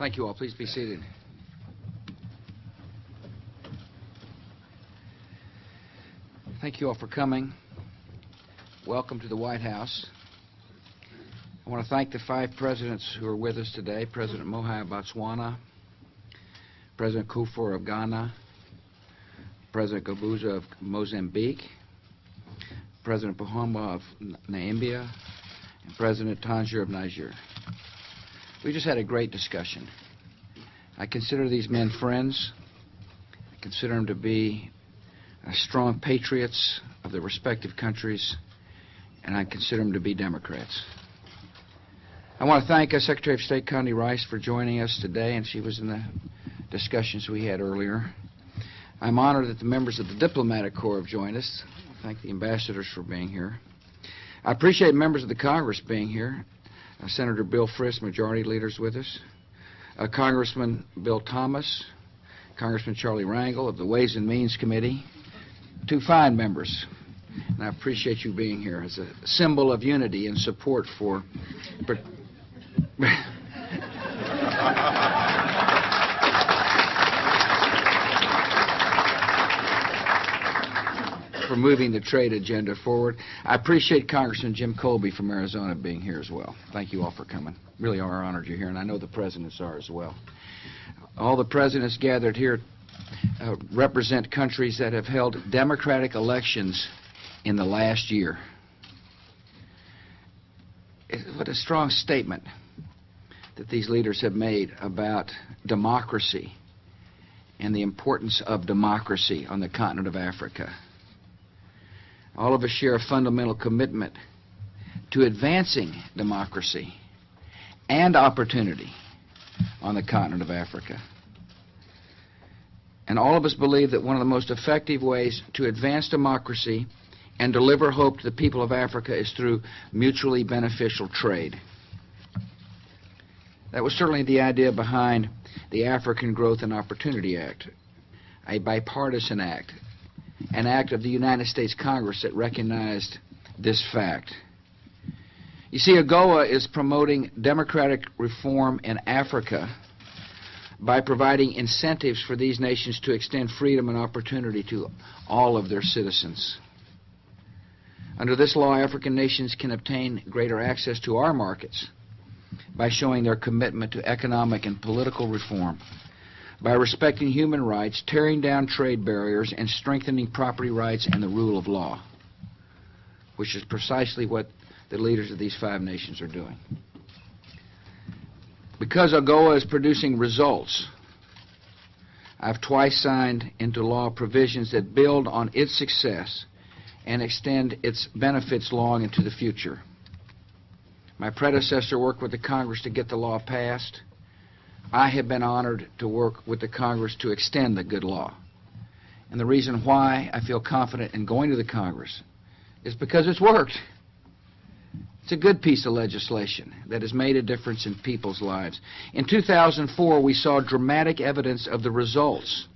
Thank you all. Please be seated. Thank you all for coming. Welcome to the White House. I want to thank the five presidents who are with us today President Mogae of Botswana, President Kufuor of Ghana, President Guebuza of Mozambique, President Pohamba of Namibia, and President Tandja of Niger. We just had a great discussion. I consider these men friends. I consider them to be uh, strong patriots of their respective countries, and I consider them to be Democrats. I want to thank uh, Secretary of State Condi Rice for joining us today, and she was in the discussions we had earlier. I'm honored that the members of the Diplomatic Corps have joined us. I thank the ambassadors for being here. I appreciate members of the Congress being here. Uh, Senator Bill Frist, Majority Leader's with us. Uh, Congressman Bill Thomas, Congressman Charlie Rangel of the Ways and Means Committee, two fine members. And I appreciate you being here as a symbol of unity and support for. for moving the trade agenda forward. I appreciate Congressman Jim Kolbe from Arizona being here as well. Thank you all for coming. Really are honored you're here, and I know the presidents are as well. All the presidents gathered here uh, represent countries that have held democratic elections in the last year. It, what a strong statement that these leaders have made about democracy and the importance of democracy on the continent of Africa. All of us share a fundamental commitment to advancing democracy and opportunity on the continent of Africa. And all of us believe that one of the most effective ways to advance democracy and deliver hope to the people of Africa is through mutually beneficial trade. That was certainly the idea behind the African Growth and Opportunity Act, a bipartisan act an act of the United States Congress that recognized this fact. You see, AGOA is promoting democratic reform in Africa by providing incentives for these nations to extend freedom and opportunity to all of their citizens. Under this law, African nations can obtain greater access to our markets by showing their commitment to economic and political reform by respecting human rights, tearing down trade barriers, and strengthening property rights and the rule of law, which is precisely what the leaders of these five nations are doing. Because AGOA is producing results, I've twice signed into law provisions that build on its success and extend its benefits long into the future. My predecessor worked with the Congress to get the law passed. I have been honored to work with the Congress to extend the good law. And the reason why I feel confident in going to the Congress is because it's worked. It's a good piece of legislation that has made a difference in people's lives. In 2004, we saw dramatic evidence of the results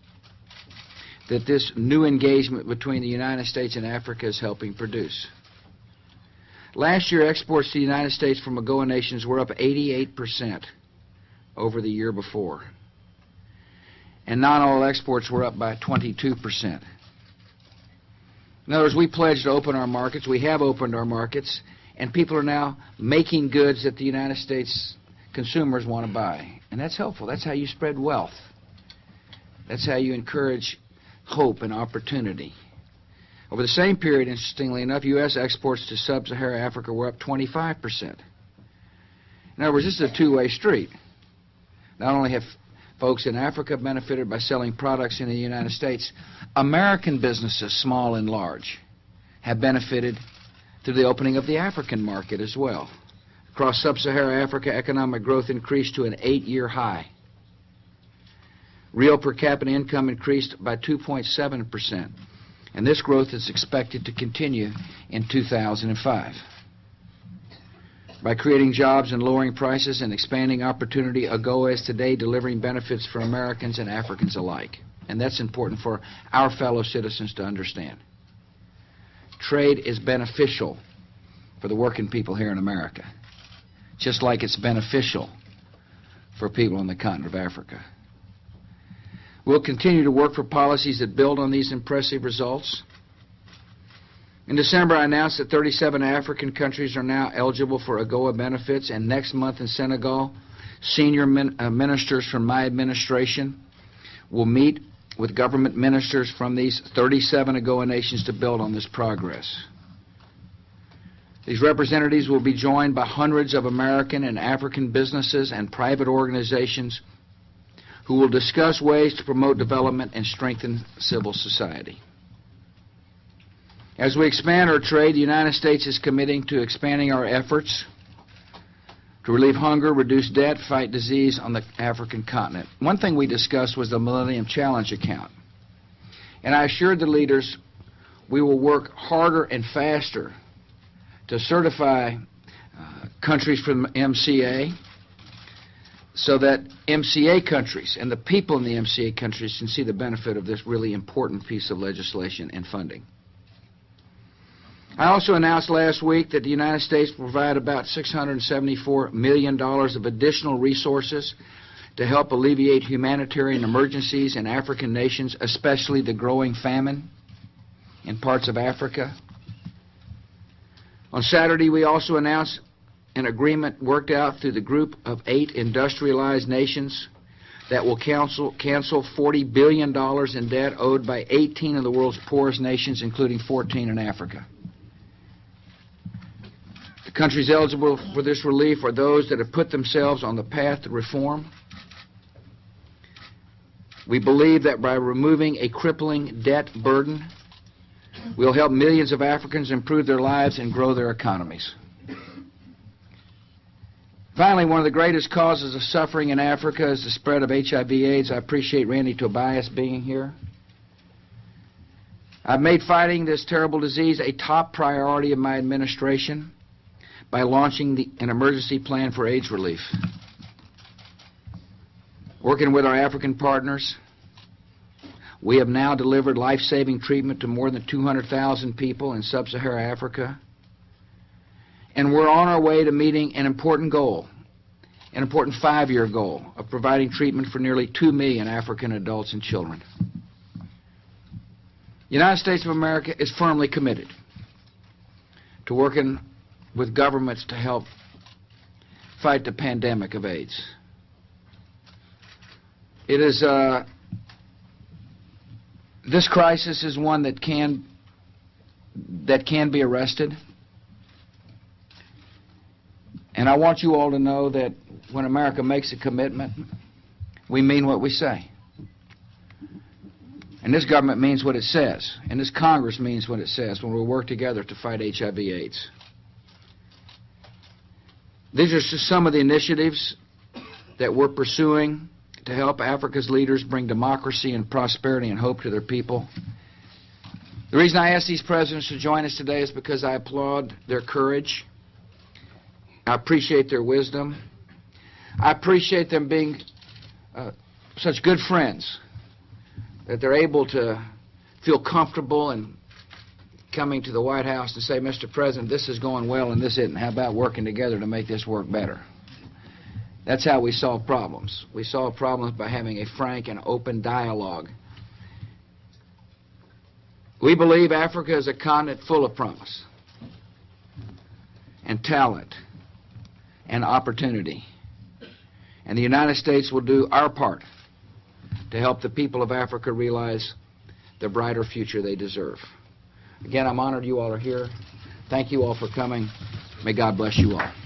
that this new engagement between the United States and Africa is helping produce. Last year, exports to the United States from AGOA nations were up 88 percent over the year before. And non-oil exports were up by 22%. In other words, we pledged to open our markets. We have opened our markets, and people are now making goods that the United States consumers want to buy. And that's helpful. That's how you spread wealth. That's how you encourage hope and opportunity. Over the same period, interestingly enough, U.S. exports to sub-Saharan Africa were up 25%. In other words, this is a two-way street. Not only have folks in Africa benefited by selling products in the United States, American businesses, small and large, have benefited through the opening of the African market as well. Across sub-Saharan Africa, economic growth increased to an eight-year high. Real per capita income increased by 2.7 percent, and this growth is expected to continue in 2005. By creating jobs and lowering prices and expanding opportunity, AGOA is today delivering benefits for Americans and Africans alike. And that's important for our fellow citizens to understand. Trade is beneficial for the working people here in America, just like it's beneficial for people on the continent of Africa. We'll continue to work for policies that build on these impressive results. In December, I announced that 37 African countries are now eligible for AGOA benefits, and next month in Senegal, senior min- uh, ministers from my administration will meet with government ministers from these 37 AGOA nations to build on this progress. These representatives will be joined by hundreds of American and African businesses and private organizations who will discuss ways to promote development and strengthen civil society. As we expand our trade, the United States is committing to expanding our efforts to relieve hunger, reduce debt, fight disease on the African continent. One thing we discussed was the Millennium Challenge account. And I assured the leaders we will work harder and faster to certify uh, countries from MCA so that MCA countries and the people in the MCA countries can see the benefit of this really important piece of legislation and funding. I also announced last week that the United States will provide about $674 million of additional resources to help alleviate humanitarian emergencies in African nations, especially the growing famine in parts of Africa. On Saturday, we also announced an agreement worked out through the group of eight industrialized nations that will cancel, cancel $40 billion in debt owed by 18 of the world's poorest nations, including 14 in Africa. Countries eligible for this relief are those that have put themselves on the path to reform. We believe that by removing a crippling debt burden, we'll help millions of Africans improve their lives and grow their economies. Finally, one of the greatest causes of suffering in Africa is the spread of HIV/AIDS. I appreciate Randy Tobias being here. I've made fighting this terrible disease a top priority of my administration by launching the, an emergency plan for AIDS relief. Working with our African partners, we have now delivered life-saving treatment to more than 200,000 people in sub-Saharan Africa. And we're on our way to meeting an important goal, an important five-year goal of providing treatment for nearly 2 million African adults and children. The United States of America is firmly committed to working with governments to help fight the pandemic of AIDS. It is uh, this crisis is one that can that can be arrested. And I want you all to know that when America makes a commitment, we mean what we say. And this government means what it says. And this Congress means what it says when we work together to fight HIV AIDS. These are just some of the initiatives that we're pursuing to help Africa's leaders bring democracy and prosperity and hope to their people. The reason I asked these presidents to join us today is because I applaud their courage. I appreciate their wisdom. I appreciate them being uh, such good friends that they're able to feel comfortable and coming to the White House and say, Mr. President, this is going well and this isn't. How about working together to make this work better? That's how we solve problems. We solve problems by having a frank and open dialogue. We believe Africa is a continent full of promise and talent and opportunity. And the United States will do our part to help the people of Africa realize the brighter future they deserve. Again, I'm honored you all are here. Thank you all for coming. May God bless you all.